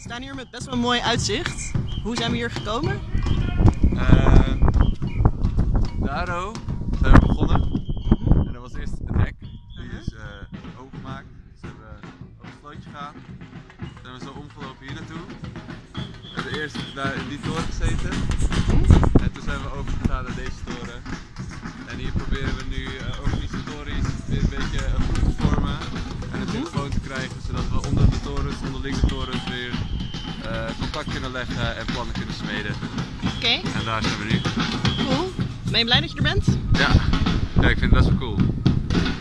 staan hier met best wel een mooi uitzicht. Hoe zijn we hier gekomen? Uh, Daro zijn we begonnen. En dat was eerst een hek. Die is uh, opengemaakt. Dus we hebben op het slootje gegaan. Toen zijn we zo omgelopen hier naartoe. We hebben eerst daar in die toren gezeten. En toen zijn we overgegaan naar deze toren. En hier proberen we nu uh, organisatorisch weer een beetje een groep te vormen. En het telefoon te krijgen zodat we onder de torens weer uh, contact kunnen leggen en plannen kunnen smeden. Oké. En daar zijn we nu. Cool. Ben je blij dat je er bent? Ja, ja ik vind het best wel cool.